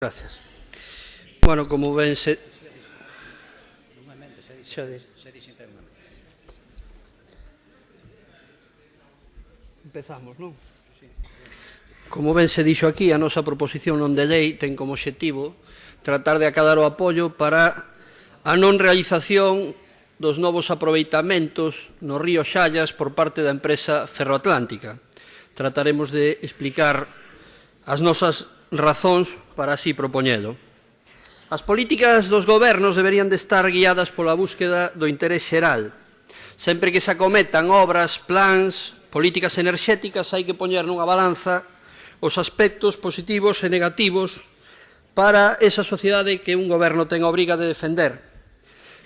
Gracias. Bueno, como ven, se... Empezamos, non? Como ben se dixo aquí, a nosa proposición non de lei ten como objetivo tratar de acadar o apoio para a non realización dos novos aproveitamentos no río Xallas por parte da empresa Ferroatlántica. Trataremos de explicar as nosas razóns para así propoñelo. As políticas dos gobernos deberían de estar guiadas pola búsqueda do interés xeral. Sempre que se acometan obras, plans, políticas enerxéticas, hai que poñer nunha balanza os aspectos positivos e negativos para esa sociedade que un goberno ten a obriga de defender.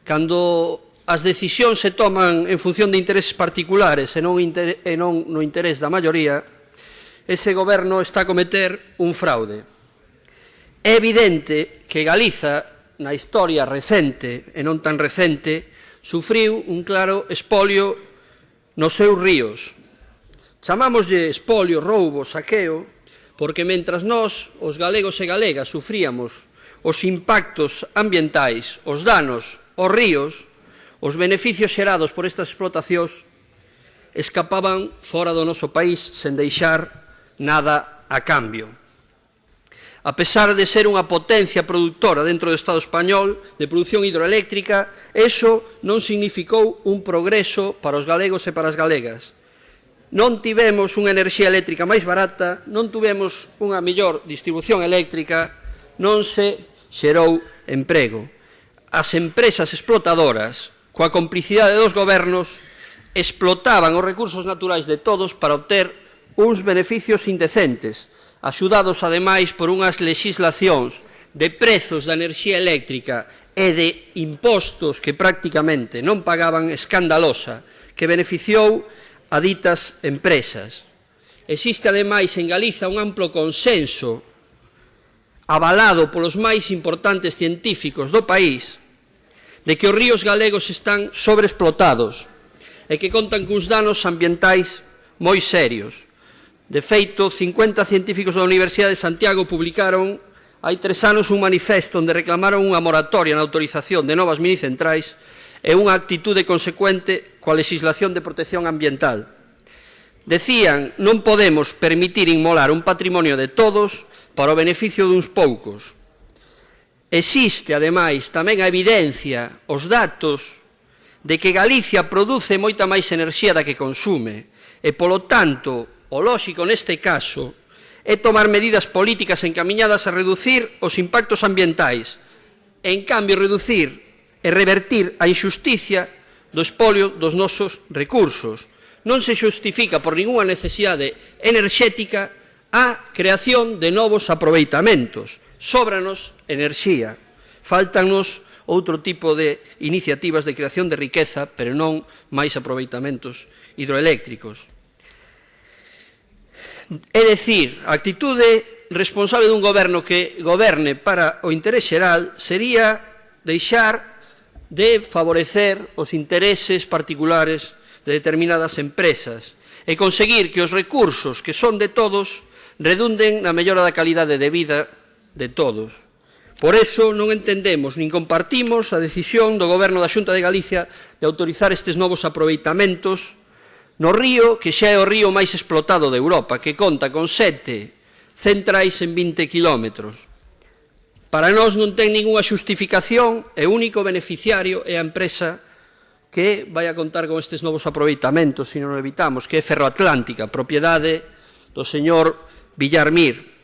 Cando as decisións se toman en función de intereses particulares e non, inter e non no interés da maioría, ese goberno está a cometer un fraude. É evidente que Galiza, na historia recente e non tan recente, sufriu un claro espolio nos seus ríos. Chamámoslle espolio, roubo, saqueo, porque mentras nós, os galegos e galegas, sufríamos os impactos ambientais, os danos, os ríos, os beneficios xerados por estas explotacións escapaban fora do noso país sen deixar nada a cambio. A pesar de ser unha potencia productora dentro do Estado español de produción hidroeléctrica, eso non significou un progreso para os galegos e para as galegas. Non tivemos unha enerxía eléctrica máis barata, non tivemos unha mellor distribución eléctrica, non se xerou emprego. As empresas explotadoras, coa complicidade dos gobernos, explotaban os recursos naturais de todos para obter uns beneficios indecentes, axudados ademais por unhas legislacións de prezos da enerxía eléctrica e de impostos que prácticamente non pagaban escandalosa, que beneficiou a ditas empresas. Existe ademais en Galiza un amplo consenso avalado polos máis importantes científicos do país de que os ríos galegos están sobreexplotados e que contan cuns danos ambientais moi serios. De feito, 50 científicos da Universidade de Santiago publicaron hai tres anos un manifesto onde reclamaron unha moratoria na autorización de novas minicentrais e unha actitude consecuente coa legislación de protección ambiental. Decían, non podemos permitir inmolar un patrimonio de todos para o beneficio duns poucos. Existe, ademais, tamén a evidencia, os datos, de que Galicia produce moita máis enerxía da que consume e, polo tanto, o lóxico neste caso é tomar medidas políticas encaminhadas a reducir os impactos ambientais e, en cambio, reducir e revertir a injusticia do espolio dos nosos recursos. Non se justifica por ninguna necesidade enerxética a creación de novos aproveitamentos. Sóbranos enerxía. Faltanos outro tipo de iniciativas de creación de riqueza, pero non máis aproveitamentos hidroeléctricos. É dicir, a actitude responsable dun goberno que goberne para o interés xeral sería deixar de favorecer os intereses particulares de determinadas empresas e conseguir que os recursos que son de todos redunden na mellora da calidade de vida de todos. Por eso non entendemos nin compartimos a decisión do Goberno da Xunta de Galicia de autorizar estes novos aproveitamentos no río que xa é o río máis explotado de Europa, que conta con sete centrais en 20 kilómetros. Para nós non ten ninguna xustificación e o único beneficiario é a empresa que vai a contar con estes novos aproveitamentos, se non o evitamos, que é Ferroatlántica, propiedade do señor Villarmir,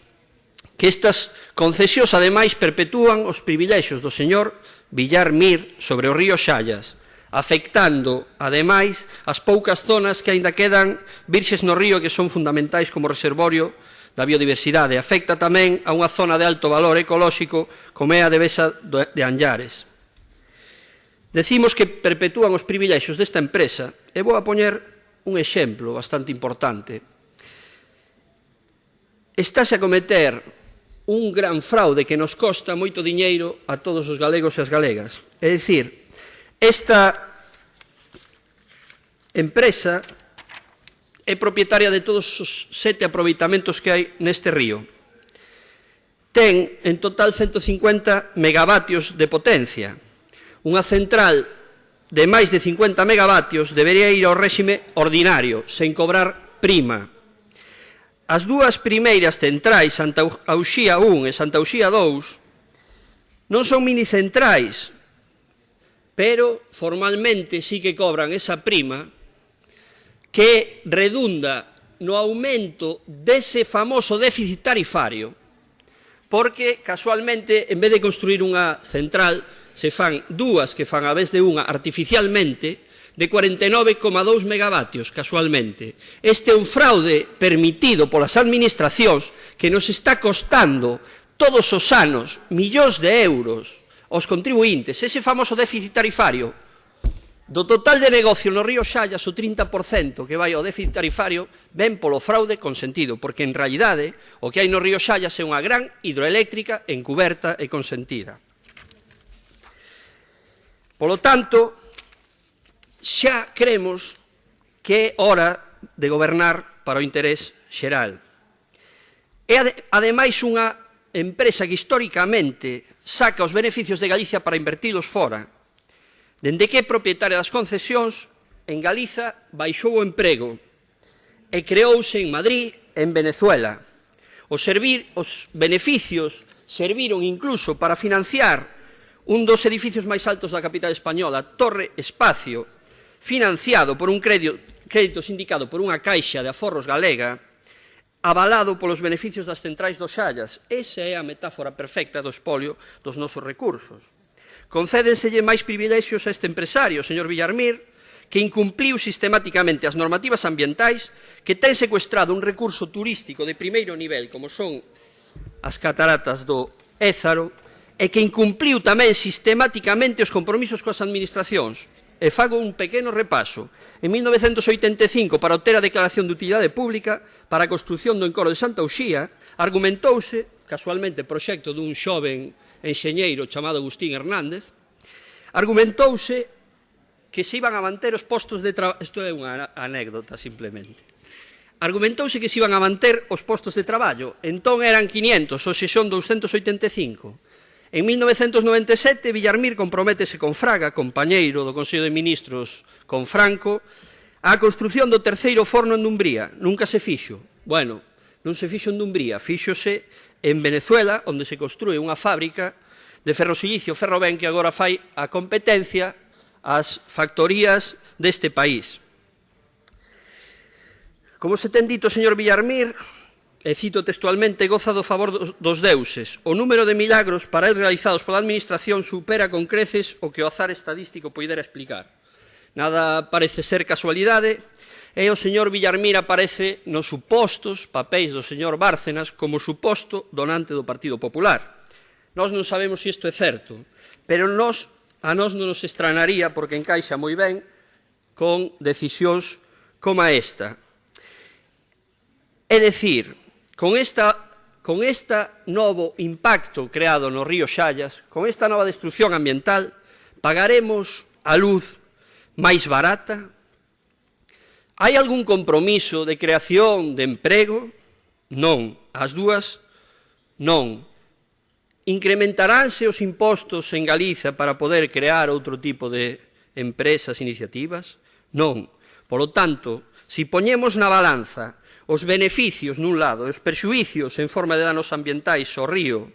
que estas concesións ademais perpetúan os privilexios do señor Villarmir sobre o río Xallas, afectando, ademais, as poucas zonas que aínda quedan virxes no río que son fundamentais como reservorio da biodiversidade. Afecta tamén a unha zona de alto valor ecolóxico como é a devesa de Anllares. Decimos que perpetúan os privilexios desta empresa e vou a poñer un exemplo bastante importante. Estáse a cometer un gran fraude que nos costa moito diñeiro a todos os galegos e as galegas. É dicir, Esta empresa é propietaria de todos os sete aproveitamentos que hai neste río. Ten en total 150 megavatios de potencia. Unha central de máis de 50 megavatios debería ir ao réxime ordinario, sen cobrar prima. As dúas primeiras centrais, Santa Auxía 1 e Santa Auxía 2, non son minicentrais, pero formalmente sí que cobran esa prima que redunda no aumento dese famoso déficit tarifario, porque casualmente, en vez de construir unha central, se fan dúas que fan a vez de unha artificialmente, de 49,2 megavatios casualmente. Este é un fraude permitido polas administracións que nos está costando todos os anos millóns de euros aos contribuintes. Ese famoso déficit tarifario, do total de negocio no río Xallas, o 30% que vai ao déficit tarifario ven polo fraude consentido, porque en realidade o que hai no río Xallas é unha gran hidroeléctrica encuberta e consentida. Polo tanto, xa cremos que é hora de gobernar para o interés xeral. É ademais unha empresa que históricamente saca os beneficios de Galicia para invertilos fora. Dende que é propietaria das concesións, en Galiza baixou o emprego e creouse en Madrid, en Venezuela. Os, servir, os beneficios serviron incluso para financiar un dos edificios máis altos da capital española, Torre Espacio, financiado por un crédito, crédito sindicado por unha caixa de aforros galega, avalado polos beneficios das centrais dos Xallas. Esa é a metáfora perfecta do espolio dos nosos recursos. Concédenselle máis privilexios a este empresario, señor Villarmir, que incumpliu sistemáticamente as normativas ambientais, que ten secuestrado un recurso turístico de primeiro nivel, como son as cataratas do Ézaro, e que incumpliu tamén sistemáticamente os compromisos coas administracións. E fago un pequeno repaso. En 1985, para obter a declaración de utilidade pública para a construción do encoro de Santa Uxía, argumentouse, casualmente, proxecto dun xoven enxeñeiro chamado Agustín Hernández, argumentouse que se iban a manter os postos de traballo... Isto é unha anécdota, simplemente. Argumentouse que se iban a manter os postos de traballo. Entón eran 500, hoxe son 285. En 1997, Villarmir comprométese con Fraga, compañeiro do Consello de Ministros con Franco, a construción do terceiro forno en Dumbría. Nunca se fixo. Bueno, non se fixo en Dumbría, fixose en Venezuela, onde se construe unha fábrica de ferrosilicio Ferroven que agora fai a competencia ás factorías deste país. Como se ten dito, señor Villarmir, e cito textualmente, goza do favor dos deuses. O número de milagros para el realizados pola Administración supera con creces o que o azar estadístico poidera explicar. Nada parece ser casualidade, e o señor Villarmira aparece nos supostos papéis do señor Bárcenas como suposto donante do Partido Popular. Nós non sabemos se isto é certo, pero nós, a nós non nos estranaría porque encaixa moi ben con decisións como esta. É dicir, Con esta, con esta novo impacto creado no río Xallas, con esta nova destrucción ambiental, pagaremos a luz máis barata? Hai algún compromiso de creación de emprego? Non. As dúas, non. Incrementaránse os impostos en Galiza para poder crear outro tipo de empresas, iniciativas? Non. Por lo tanto, si poñemos na balanza os beneficios nun lado e os perxuicios en forma de danos ambientais ao río,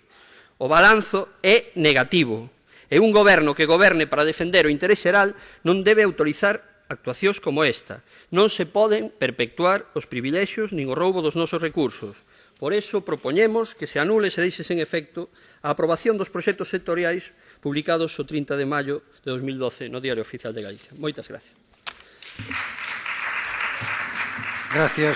o balanzo é negativo. E un goberno que goberne para defender o interese xeral non debe autorizar actuacións como esta. Non se poden perpetuar os privilexios nin o roubo dos nosos recursos. Por iso propoñemos que se anule e se deixe sen efecto a aprobación dos proxectos sectoriais publicados o 30 de maio de 2012 no Diario Oficial de Galicia. Moitas gracias. Gracias.